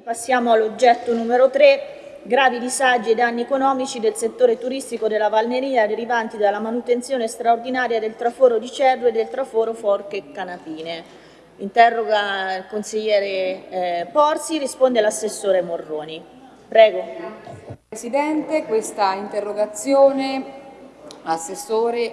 Passiamo all'oggetto numero 3, gravi disagi e danni economici del settore turistico della Valneria derivanti dalla manutenzione straordinaria del traforo di Cerro e del traforo Forche Canapine. Interroga il consigliere eh, Porsi, risponde l'assessore Morroni. Prego. Presidente, questa interrogazione, assessore,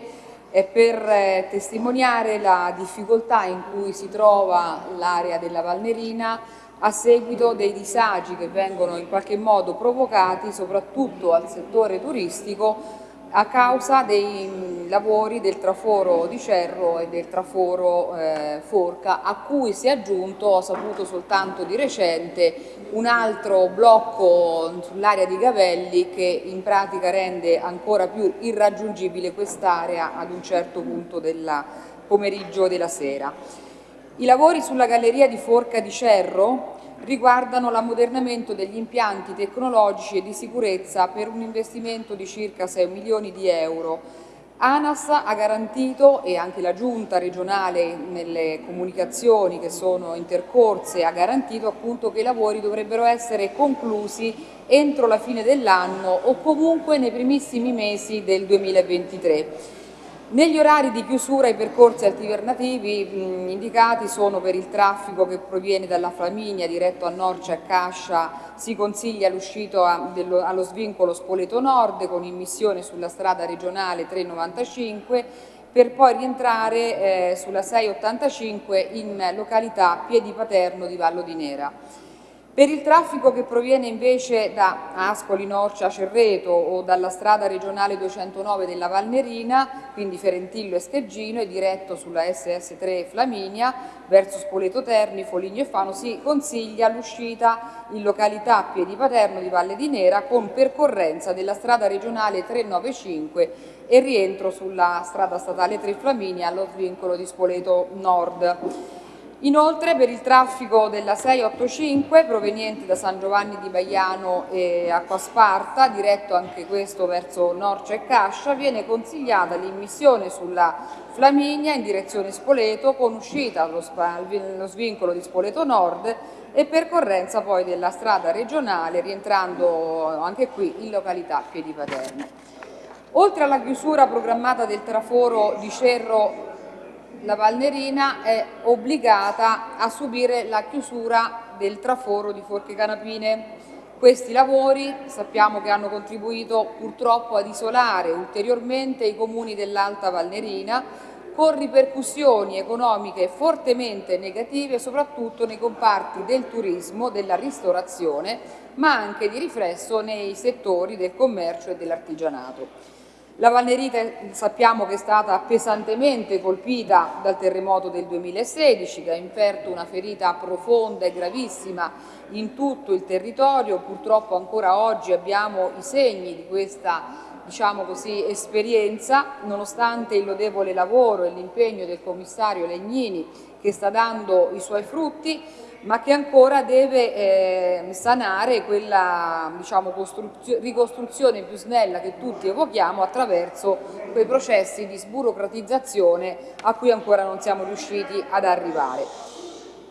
è per eh, testimoniare la difficoltà in cui si trova l'area della Valnerina a seguito dei disagi che vengono in qualche modo provocati soprattutto al settore turistico a causa dei lavori del traforo di Cerro e del traforo eh, Forca a cui si è aggiunto, ho saputo soltanto di recente, un altro blocco sull'area di Gavelli che in pratica rende ancora più irraggiungibile quest'area ad un certo punto del pomeriggio della sera. I lavori sulla galleria di Forca di Cerro riguardano l'ammodernamento degli impianti tecnologici e di sicurezza per un investimento di circa 6 milioni di euro. ANAS ha garantito, e anche la Giunta regionale nelle comunicazioni che sono intercorse, ha garantito appunto che i lavori dovrebbero essere conclusi entro la fine dell'anno o comunque nei primissimi mesi del 2023. Negli orari di chiusura i percorsi alternativi mh, indicati sono per il traffico che proviene dalla Flaminia diretto a Norcia e Cascia si consiglia l'uscito allo svincolo Spoleto Nord con immissione sulla strada regionale 395 per poi rientrare eh, sulla 685 in località Piedi Paterno di Vallo di Nera. Per il traffico che proviene invece da Ascoli, Norcia, Cerreto o dalla strada regionale 209 della Valnerina, quindi Ferentillo e Scheggino, e diretto sulla SS3 Flaminia verso Spoleto Terni, Foligno e Fano, si consiglia l'uscita in località Piedi Paterno di Valle di Nera con percorrenza della strada regionale 395 e rientro sulla strada statale 3 Flaminia allo svincolo di Spoleto Nord. Inoltre per il traffico della 685 proveniente da San Giovanni di Baiano e Acquasparta, diretto anche questo verso Norcia e Cascia, viene consigliata l'immissione sulla Flaminia in direzione Spoleto con uscita allo, svincolo di Spoleto Nord e percorrenza poi della strada regionale rientrando anche qui in località Piedi Paterne. Oltre alla chiusura programmata del traforo di Cerro la Valnerina è obbligata a subire la chiusura del traforo di Forche Canapine. Questi lavori sappiamo che hanno contribuito purtroppo ad isolare ulteriormente i comuni dell'Alta Valnerina con ripercussioni economiche fortemente negative soprattutto nei comparti del turismo, della ristorazione, ma anche di riflesso nei settori del commercio e dell'artigianato. La Valnerita sappiamo che è stata pesantemente colpita dal terremoto del 2016 che ha inferto una ferita profonda e gravissima in tutto il territorio. Purtroppo ancora oggi abbiamo i segni di questa diciamo così, esperienza, nonostante il lodevole lavoro e l'impegno del commissario Legnini che sta dando i suoi frutti, ma che ancora deve eh, sanare quella diciamo, ricostruzione più snella che tutti evochiamo attraverso quei processi di sburocratizzazione a cui ancora non siamo riusciti ad arrivare.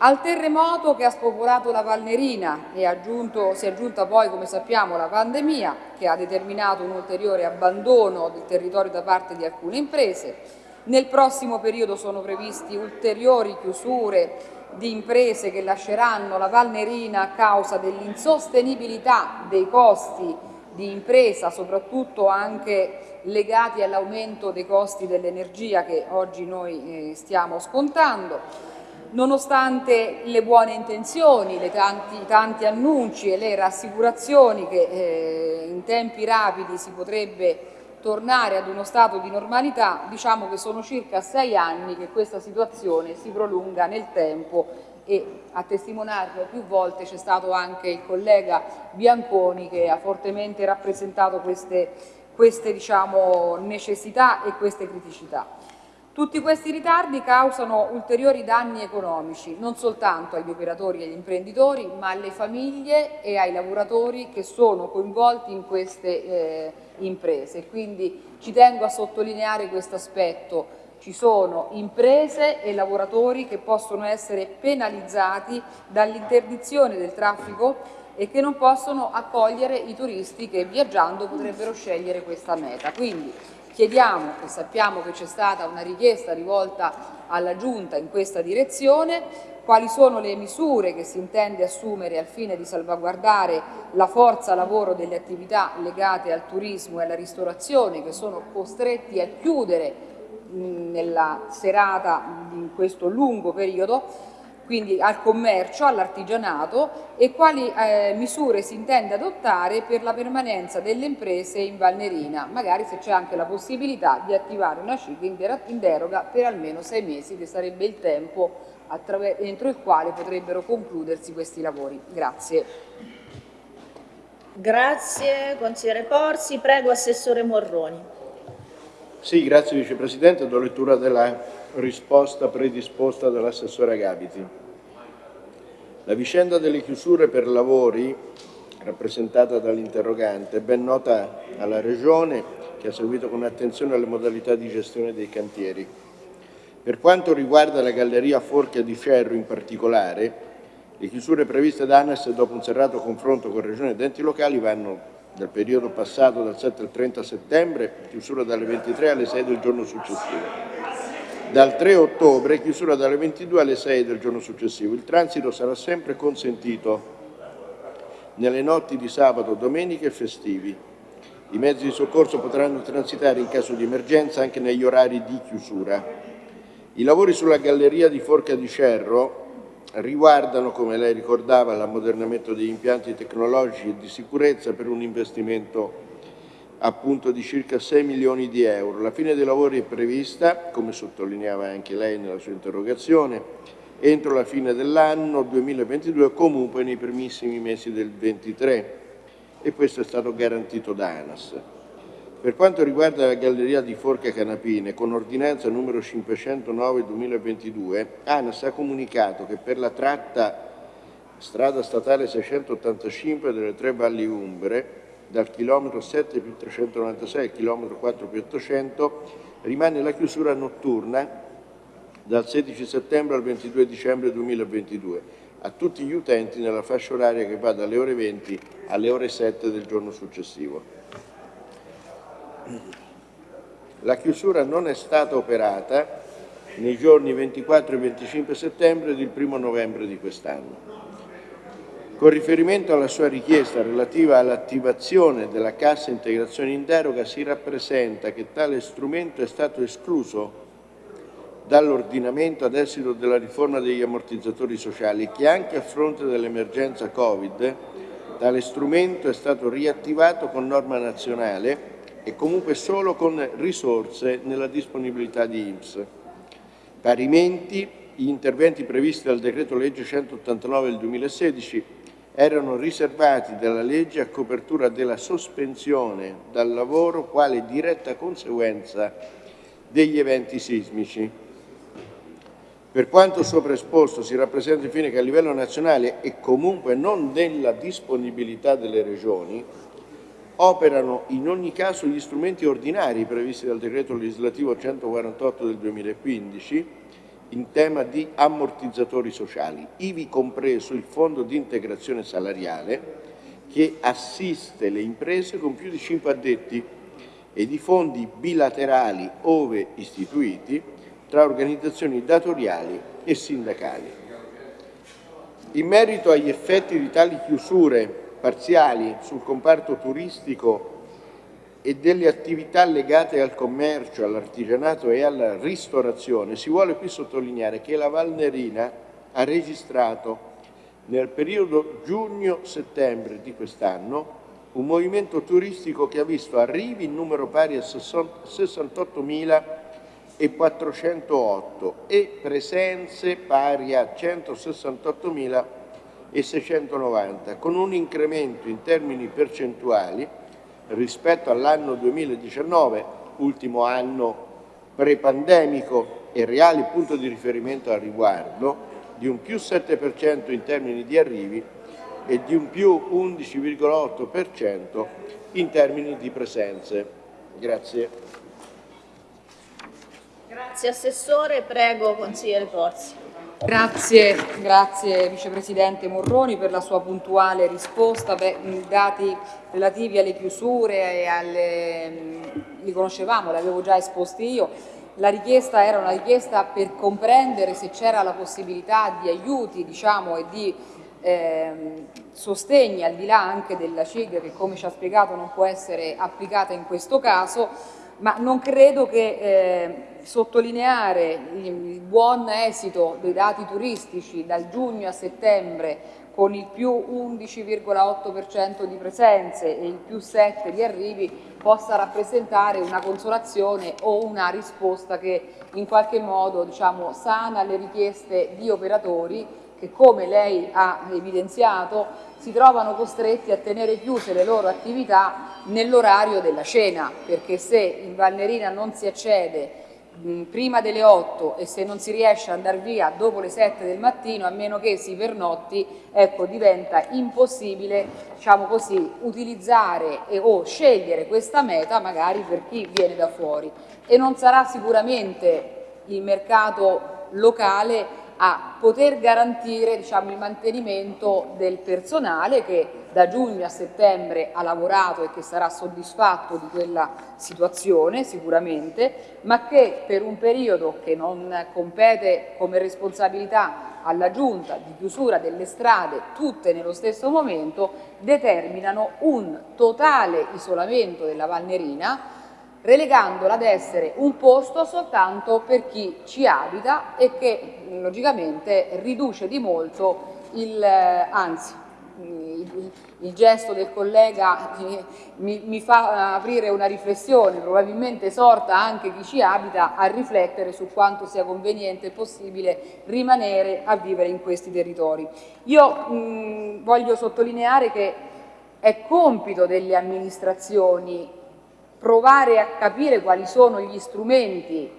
Al terremoto che ha spopolato la Valnerina e aggiunto, si è aggiunta poi, come sappiamo, la pandemia che ha determinato un ulteriore abbandono del territorio da parte di alcune imprese. Nel prossimo periodo sono previsti ulteriori chiusure di imprese che lasceranno la Valnerina a causa dell'insostenibilità dei costi di impresa, soprattutto anche legati all'aumento dei costi dell'energia che oggi noi eh, stiamo scontando. Nonostante le buone intenzioni, i tanti, tanti, annunci e le rassicurazioni che eh, in tempi rapidi si potrebbe tornare ad uno stato di normalità, diciamo che sono circa sei anni che questa situazione si prolunga nel tempo e a testimoniarlo più volte c'è stato anche il collega Bianconi che ha fortemente rappresentato queste, queste diciamo, necessità e queste criticità. Tutti questi ritardi causano ulteriori danni economici, non soltanto agli operatori e agli imprenditori, ma alle famiglie e ai lavoratori che sono coinvolti in queste eh, imprese. Quindi ci tengo a sottolineare questo aspetto. ci sono imprese e lavoratori che possono essere penalizzati dall'interdizione del traffico e che non possono accogliere i turisti che viaggiando potrebbero scegliere questa meta. Quindi chiediamo, e sappiamo che c'è stata una richiesta rivolta alla Giunta in questa direzione, quali sono le misure che si intende assumere al fine di salvaguardare la forza lavoro delle attività legate al turismo e alla ristorazione che sono costretti a chiudere nella serata in questo lungo periodo quindi al commercio, all'artigianato e quali eh, misure si intende adottare per la permanenza delle imprese in Valnerina, magari se c'è anche la possibilità di attivare una CIG in deroga per almeno sei mesi, che sarebbe il tempo entro il quale potrebbero concludersi questi lavori. Grazie. Grazie consigliere Porsi, prego Assessore Morroni. Sì, grazie Vicepresidente, do lettura della risposta predisposta dall'assessore Gabiti. La vicenda delle chiusure per lavori, rappresentata dall'interrogante, è ben nota alla Regione che ha seguito con attenzione le modalità di gestione dei cantieri. Per quanto riguarda la Galleria Forchia di Ferro in particolare, le chiusure previste da ANAS dopo un serrato confronto con Regione ed enti locali vanno dal periodo passato dal 7 al 30 settembre, chiusura dalle 23 alle 6 del giorno successivo dal 3 ottobre, chiusura dalle 22 alle 6 del giorno successivo. Il transito sarà sempre consentito nelle notti di sabato, domenica e festivi. I mezzi di soccorso potranno transitare in caso di emergenza anche negli orari di chiusura. I lavori sulla galleria di Forca di Cerro riguardano, come lei ricordava, l'ammodernamento degli impianti tecnologici e di sicurezza per un investimento appunto di circa 6 milioni di euro. La fine dei lavori è prevista, come sottolineava anche lei nella sua interrogazione, entro la fine dell'anno 2022 comunque nei primissimi mesi del 2023 e questo è stato garantito da ANAS. Per quanto riguarda la galleria di Forca Canapine, con ordinanza numero 509-2022, ANAS ha comunicato che per la tratta strada statale 685 delle tre valli Umbre dal chilometro 7 più 396 al chilometro 4 più 800 rimane la chiusura notturna dal 16 settembre al 22 dicembre 2022 a tutti gli utenti nella fascia oraria che va dalle ore 20 alle ore 7 del giorno successivo. La chiusura non è stata operata nei giorni 24 e 25 settembre ed il 1 novembre di quest'anno. Con riferimento alla sua richiesta relativa all'attivazione della cassa integrazione in deroga si rappresenta che tale strumento è stato escluso dall'ordinamento ad esito della riforma degli ammortizzatori sociali e che anche a fronte dell'emergenza Covid tale strumento è stato riattivato con norma nazionale e comunque solo con risorse nella disponibilità di IMSS. Parimenti, gli interventi previsti dal decreto legge 189 del 2016 erano riservati dalla legge a copertura della sospensione dal lavoro quale diretta conseguenza degli eventi sismici. Per quanto sopra esposto si rappresenta infine che a livello nazionale e comunque non nella disponibilità delle regioni operano in ogni caso gli strumenti ordinari previsti dal decreto legislativo 148 del 2015 in tema di ammortizzatori sociali, ivi compreso il fondo di integrazione salariale che assiste le imprese con più di 5 addetti e di fondi bilaterali ove istituiti tra organizzazioni datoriali e sindacali. In merito agli effetti di tali chiusure parziali sul comparto turistico e delle attività legate al commercio, all'artigianato e alla ristorazione, si vuole qui sottolineare che la Valnerina ha registrato nel periodo giugno-settembre di quest'anno un movimento turistico che ha visto arrivi in numero pari a 68.408 e presenze pari a 168.690, con un incremento in termini percentuali rispetto all'anno 2019, ultimo anno pre-pandemico e reale punto di riferimento al riguardo, di un più 7% in termini di arrivi e di un più 11,8% in termini di presenze. Grazie. Grazie. Assessore, prego consigliere Porzi. Grazie, grazie Vicepresidente Morroni per la sua puntuale risposta. Beh, I dati relativi alle chiusure e alle, li conoscevamo, li avevo già esposti io. La richiesta era una richiesta per comprendere se c'era la possibilità di aiuti diciamo, e di eh, sostegni al di là anche della CIG che come ci ha spiegato non può essere applicata in questo caso ma non credo che eh, sottolineare il buon esito dei dati turistici dal giugno a settembre con il più 11,8% di presenze e il più 7 di arrivi possa rappresentare una consolazione o una risposta che in qualche modo diciamo, sana le richieste di operatori che come lei ha evidenziato si trovano costretti a tenere chiuse le loro attività nell'orario della cena, perché se in Valnerina non si accede prima delle 8 e se non si riesce ad andare via dopo le 7 del mattino, a meno che si pernotti, ecco, diventa impossibile diciamo così, utilizzare e, o scegliere questa meta magari per chi viene da fuori. E non sarà sicuramente il mercato locale a poter garantire diciamo, il mantenimento del personale che da giugno a settembre ha lavorato e che sarà soddisfatto di quella situazione sicuramente, ma che per un periodo che non compete come responsabilità alla giunta di chiusura delle strade tutte nello stesso momento determinano un totale isolamento della Valnerina relegandola ad essere un posto soltanto per chi ci abita e che logicamente riduce di molto il, eh, anzi il, gesto del collega mi, mi, fa aprire una riflessione, probabilmente esorta anche chi ci abita a riflettere su quanto sia conveniente e possibile rimanere a vivere in questi territori. Io mh, voglio sottolineare che è compito delle amministrazioni provare a capire quali sono gli strumenti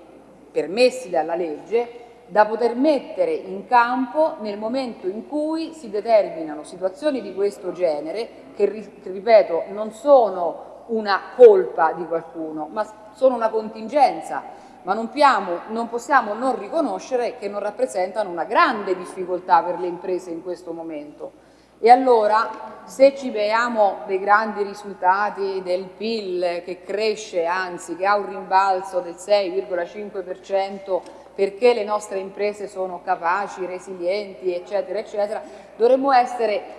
permessi dalla legge da poter mettere in campo nel momento in cui si determinano situazioni di questo genere che, ripeto, non sono una colpa di qualcuno, ma sono una contingenza, ma non, piamo, non possiamo non riconoscere che non rappresentano una grande difficoltà per le imprese in questo momento. E allora se ci vediamo dei grandi risultati del PIL che cresce, anzi che ha un rimbalzo del 6,5% perché le nostre imprese sono capaci, resilienti, eccetera, eccetera, dovremmo essere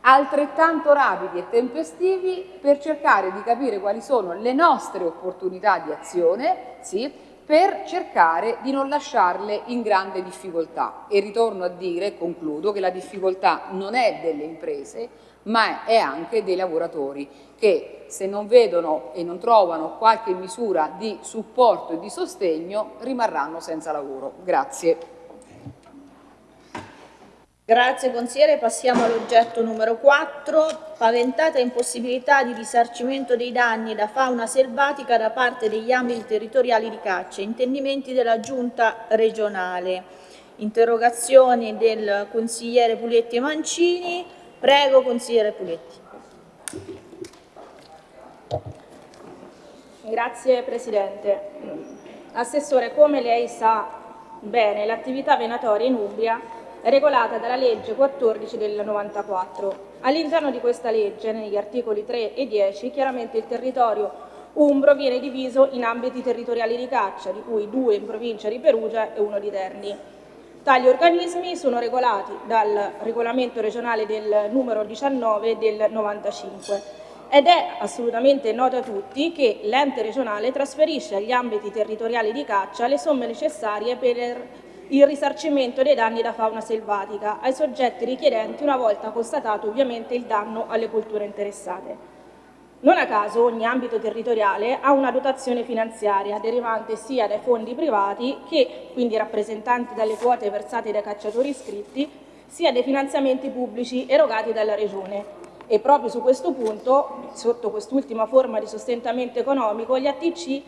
altrettanto rapidi e tempestivi per cercare di capire quali sono le nostre opportunità di azione, sì, per cercare di non lasciarle in grande difficoltà. E ritorno a dire, concludo, che la difficoltà non è delle imprese, ma è anche dei lavoratori che se non vedono e non trovano qualche misura di supporto e di sostegno rimarranno senza lavoro. Grazie. Grazie consigliere, passiamo all'oggetto numero 4, paventata impossibilità di risarcimento dei danni da fauna selvatica da parte degli ambiti territoriali di caccia, intendimenti della giunta regionale. Interrogazioni del consigliere Puletti e Mancini, prego consigliere Puletti. Grazie Presidente. Assessore, come lei sa bene, l'attività venatoria in Umbria regolata dalla legge 14 del 94. All'interno di questa legge, negli articoli 3 e 10, chiaramente il territorio umbro viene diviso in ambiti territoriali di caccia, di cui due in provincia di Perugia e uno di Terni. Tali organismi sono regolati dal regolamento regionale del numero 19 del 95 ed è assolutamente noto a tutti che l'ente regionale trasferisce agli ambiti territoriali di caccia le somme necessarie per il risarcimento dei danni da fauna selvatica ai soggetti richiedenti una volta constatato ovviamente il danno alle culture interessate. Non a caso ogni ambito territoriale ha una dotazione finanziaria derivante sia dai fondi privati che, quindi rappresentanti dalle quote versate dai cacciatori iscritti, sia dai finanziamenti pubblici erogati dalla Regione. E proprio su questo punto, sotto quest'ultima forma di sostentamento economico, gli ATC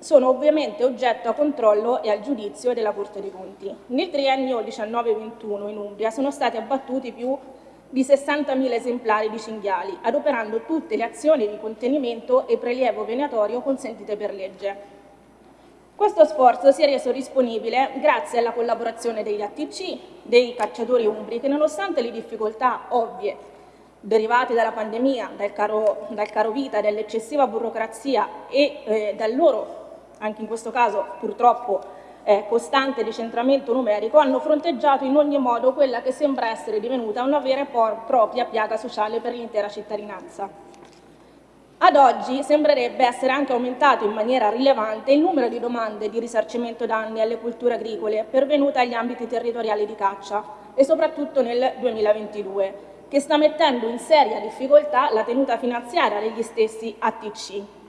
sono ovviamente oggetto a controllo e al giudizio della Corte dei Conti. Nel triennio 19-21 in Umbria sono stati abbattuti più di 60.000 esemplari di cinghiali, adoperando tutte le azioni di contenimento e prelievo venatorio consentite per legge. Questo sforzo si è reso disponibile grazie alla collaborazione degli ATC, dei cacciatori umbri, che nonostante le difficoltà ovvie derivate dalla pandemia, dal caro, dal caro vita, dall'eccessiva burocrazia e eh, dal loro, anche in questo caso purtroppo, eh, costante decentramento numerico, hanno fronteggiato in ogni modo quella che sembra essere divenuta una vera e propria piaga sociale per l'intera cittadinanza. Ad oggi sembrerebbe essere anche aumentato in maniera rilevante il numero di domande di risarcimento danni alle culture agricole pervenute agli ambiti territoriali di caccia e soprattutto nel 2022, che sta mettendo in seria difficoltà la tenuta finanziaria degli stessi ATC.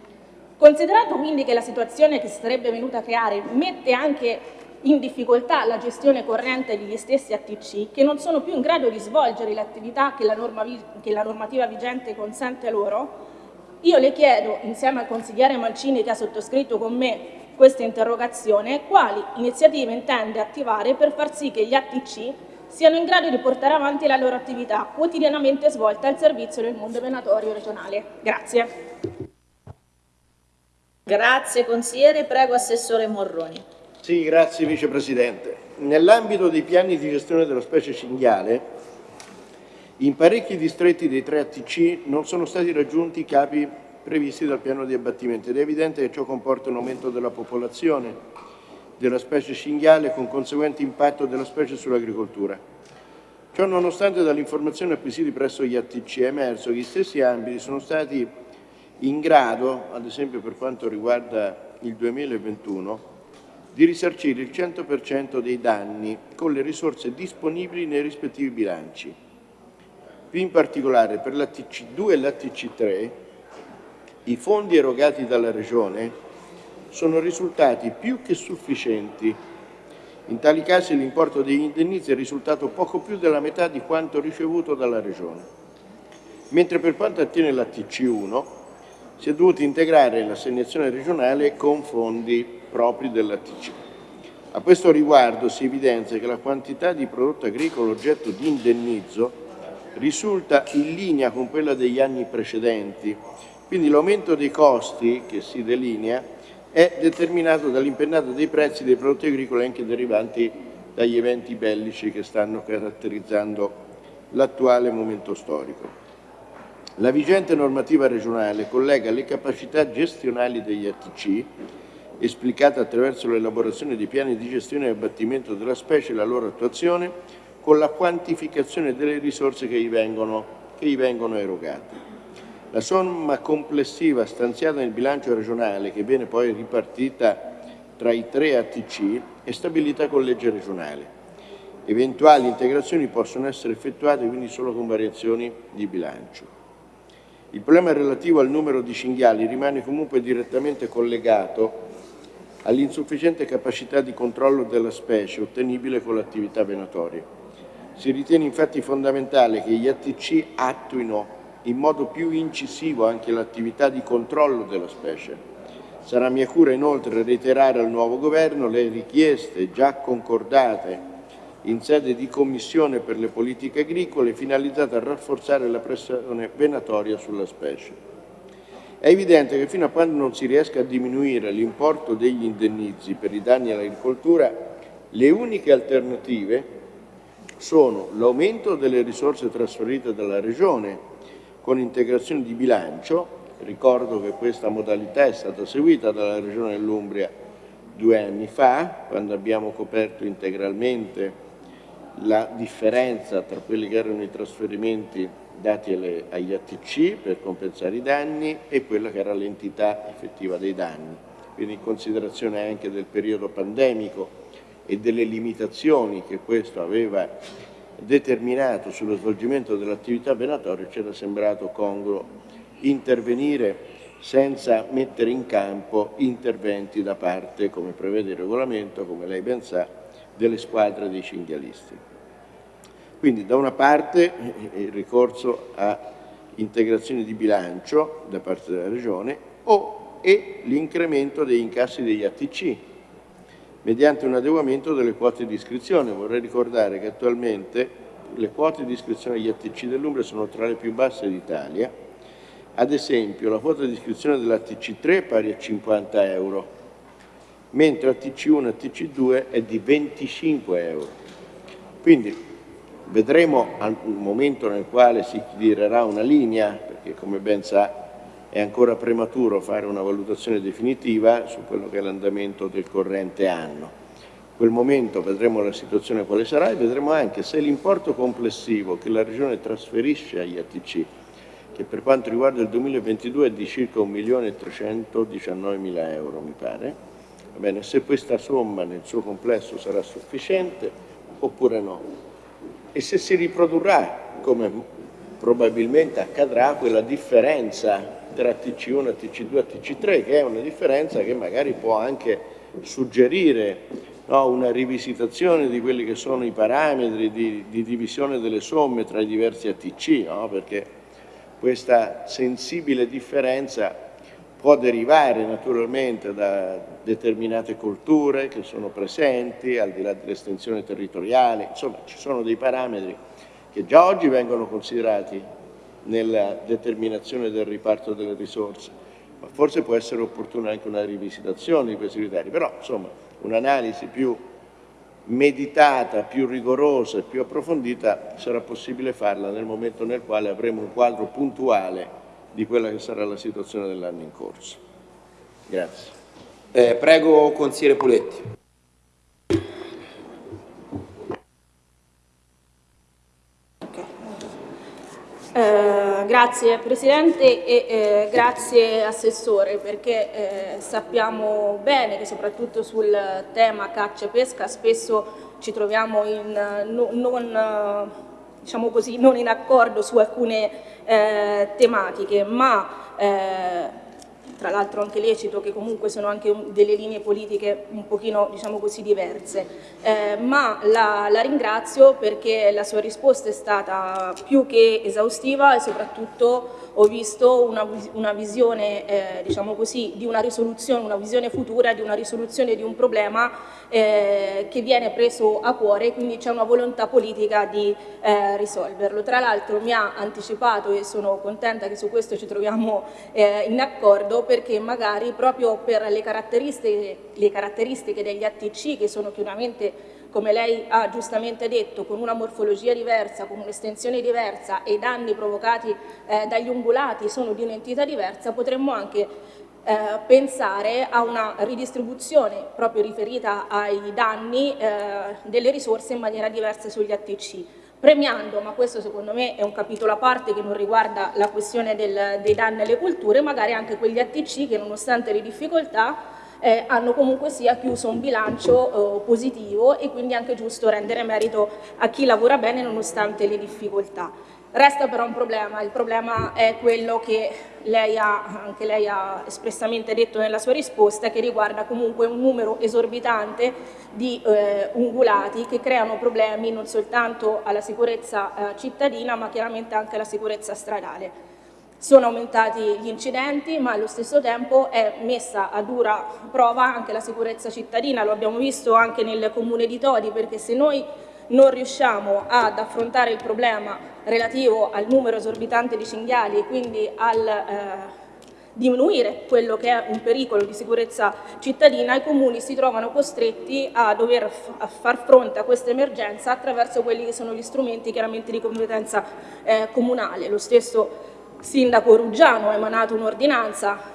Considerato quindi che la situazione che si sarebbe venuta a creare mette anche in difficoltà la gestione corrente degli stessi ATC, che non sono più in grado di svolgere le attività che la, che la normativa vigente consente loro, io le chiedo, insieme al consigliere Mancini che ha sottoscritto con me questa interrogazione, quali iniziative intende attivare per far sì che gli ATC siano in grado di portare avanti la loro attività quotidianamente svolta al servizio del mondo venatorio regionale. Grazie. Grazie consigliere, prego Assessore Morroni. Sì, grazie Vicepresidente. Nell'ambito dei piani di gestione della specie cinghiale in parecchi distretti dei tre ATC non sono stati raggiunti i capi previsti dal piano di abbattimento ed è evidente che ciò comporta un aumento della popolazione della specie cinghiale con conseguente impatto della specie sull'agricoltura. Ciò nonostante dalle informazioni acquisite presso gli ATC è emerso che gli stessi ambiti sono stati in grado, ad esempio per quanto riguarda il 2021, di risarcire il 100% dei danni con le risorse disponibili nei rispettivi bilanci più in particolare per la TC2 e la TC3 i fondi erogati dalla Regione sono risultati più che sufficienti. In tali casi l'importo degli indennizi è risultato poco più della metà di quanto ricevuto dalla Regione. Mentre per quanto attiene la TC1 si è dovuta integrare l'assegnazione regionale con fondi propri della TC. A questo riguardo si evidenzia che la quantità di prodotto agricolo oggetto di indennizzo risulta in linea con quella degli anni precedenti, quindi l'aumento dei costi che si delinea è determinato dall'impennata dei prezzi dei prodotti agricoli anche derivanti dagli eventi bellici che stanno caratterizzando l'attuale momento storico. La vigente normativa regionale collega le capacità gestionali degli ATC, esplicate attraverso l'elaborazione di piani di gestione e abbattimento della specie e la loro attuazione, con la quantificazione delle risorse che gli vengono, che gli vengono erogate. La somma complessiva stanziata nel bilancio regionale, che viene poi ripartita tra i tre ATC, è stabilita con legge regionale. Eventuali integrazioni possono essere effettuate quindi solo con variazioni di bilancio. Il problema relativo al numero di cinghiali rimane comunque direttamente collegato all'insufficiente capacità di controllo della specie ottenibile con l'attività venatoria. Si ritiene infatti fondamentale che gli ATC attuino in modo più incisivo anche l'attività di controllo della specie. Sarà mia cura inoltre reiterare al nuovo Governo le richieste già concordate in sede di Commissione per le politiche agricole finalizzate a rafforzare la pressione venatoria sulla specie. È evidente che fino a quando non si riesca a diminuire l'importo degli indennizi per i danni all'agricoltura, le uniche alternative sono l'aumento delle risorse trasferite dalla Regione con integrazione di bilancio, ricordo che questa modalità è stata seguita dalla Regione dell'Umbria due anni fa, quando abbiamo coperto integralmente la differenza tra quelli che erano i trasferimenti dati alle, agli ATC per compensare i danni e quella che era l'entità effettiva dei danni. Quindi in considerazione anche del periodo pandemico e delle limitazioni che questo aveva determinato sullo svolgimento dell'attività venatoria ci era sembrato congruo intervenire senza mettere in campo interventi da parte, come prevede il regolamento, come lei ben sa, delle squadre dei cinghialisti. Quindi da una parte il ricorso a integrazioni di bilancio da parte della Regione o, e l'incremento degli incassi degli ATC, mediante un adeguamento delle quote di iscrizione. Vorrei ricordare che attualmente le quote di iscrizione agli ATC dell'Umbria sono tra le più basse d'Italia. Ad esempio, la quota di iscrizione dell'ATC 3 è pari a 50 euro, mentre ATC1 e ATC2 è di 25 euro. Quindi vedremo al momento nel quale si tirerà una linea, perché come ben sa è ancora prematuro fare una valutazione definitiva su quello che è l'andamento del corrente anno. In quel momento vedremo la situazione quale sarà e vedremo anche se l'importo complessivo che la Regione trasferisce agli ATC, che per quanto riguarda il 2022 è di circa 1.319.000 euro mi pare, bene, se questa somma nel suo complesso sarà sufficiente oppure no e se si riprodurrà come probabilmente accadrà quella differenza tra TC1, TC2 e TC3, che è una differenza che magari può anche suggerire no, una rivisitazione di quelli che sono i parametri di, di divisione delle somme tra i diversi ATC, no? perché questa sensibile differenza può derivare naturalmente da determinate culture che sono presenti, al di là dell'estensione territoriale, insomma ci sono dei parametri che già oggi vengono considerati nella determinazione del riparto delle risorse, ma forse può essere opportuna anche una rivisitazione di questi criteri, però insomma un'analisi più meditata, più rigorosa e più approfondita sarà possibile farla nel momento nel quale avremo un quadro puntuale di quella che sarà la situazione dell'anno in corso. Grazie. Eh, prego, consigliere Puletti. Eh, grazie Presidente e eh, grazie Assessore perché eh, sappiamo bene che soprattutto sul tema caccia e pesca spesso ci troviamo in, no, non, diciamo così, non, in accordo su alcune eh, tematiche ma eh, tra l'altro anche lecito che comunque sono anche delle linee politiche un pochino diciamo così diverse, eh, ma la, la, ringrazio perché la sua risposta è stata più che esaustiva e soprattutto ho visto una, una visione eh, diciamo così di una risoluzione, una visione futura di una risoluzione di un problema eh, che viene preso a cuore quindi c'è una volontà politica di eh, risolverlo. Tra l'altro mi ha anticipato e sono contenta che su questo ci troviamo eh, in accordo perché magari proprio per le caratteristiche, le caratteristiche degli ATC che sono chiaramente come lei ha giustamente detto, con una morfologia diversa, con un'estensione diversa e i danni provocati eh, dagli ungulati sono di un'entità diversa, potremmo anche eh, pensare a una ridistribuzione proprio riferita ai danni eh, delle risorse in maniera diversa sugli ATC premiando, ma questo secondo me è un capitolo a parte che non riguarda la questione del, dei danni alle culture, magari anche quegli ATC che nonostante le difficoltà eh, hanno comunque sia chiuso un bilancio eh, positivo e quindi è anche giusto rendere merito a chi lavora bene nonostante le difficoltà. Resta però un problema, il problema è quello che lei ha, anche lei ha espressamente detto nella sua risposta, che riguarda comunque un numero esorbitante di eh, ungulati che creano problemi non soltanto alla sicurezza eh, cittadina ma chiaramente anche alla sicurezza stradale. Sono aumentati gli incidenti ma allo stesso tempo è messa a dura prova anche la sicurezza cittadina, lo abbiamo visto anche nel comune di Todi perché se noi non riusciamo ad affrontare il problema relativo al numero esorbitante di cinghiali e quindi al eh, diminuire quello che è un pericolo di sicurezza cittadina, i comuni si trovano costretti a dover a far fronte a questa emergenza attraverso quelli che sono gli strumenti chiaramente di competenza eh, comunale. Lo stesso sindaco Ruggiano ha emanato un'ordinanza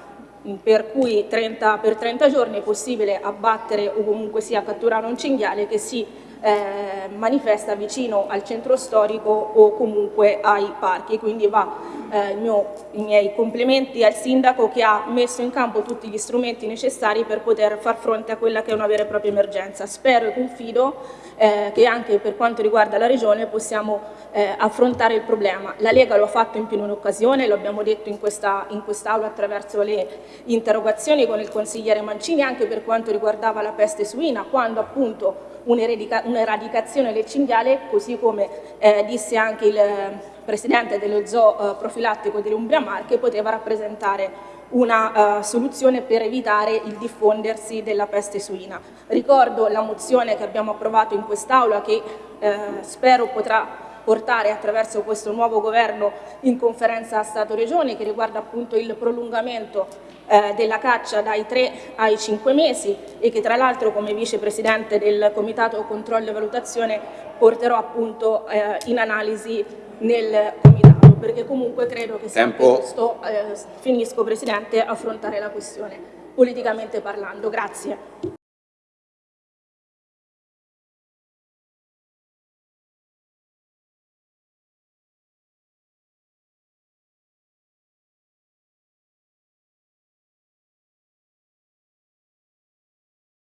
per cui 30, per 30 giorni è possibile abbattere o comunque sia catturare un cinghiale che si eh, manifesta vicino al centro storico o comunque ai parchi, quindi va eh, mio, i miei complimenti al sindaco che ha messo in campo tutti gli strumenti necessari per poter far fronte a quella che è una vera e propria emergenza. Spero e confido eh, che anche per quanto riguarda la Regione possiamo eh, affrontare il problema. La Lega lo ha fatto in più un'occasione, lo abbiamo detto in quest'Aula quest attraverso le interrogazioni con il consigliere Mancini anche per quanto riguardava la peste suina, quando appunto un'eradicazione del cinghiale, così come eh, disse anche il presidente dello zoo eh, profilattico dell'Umbria Marche, poteva rappresentare una uh, soluzione per evitare il diffondersi della peste suina. Ricordo la mozione che abbiamo approvato in quest'Aula che eh, spero potrà portare attraverso questo nuovo governo in conferenza Stato-Regioni che riguarda appunto il prolungamento eh, della caccia dai 3 ai 5 mesi e che tra l'altro come vicepresidente del Comitato Controllo e Valutazione porterò appunto eh, in analisi nel Comitato perché comunque credo che sia giusto, eh, finisco Presidente, affrontare la questione politicamente parlando. Grazie.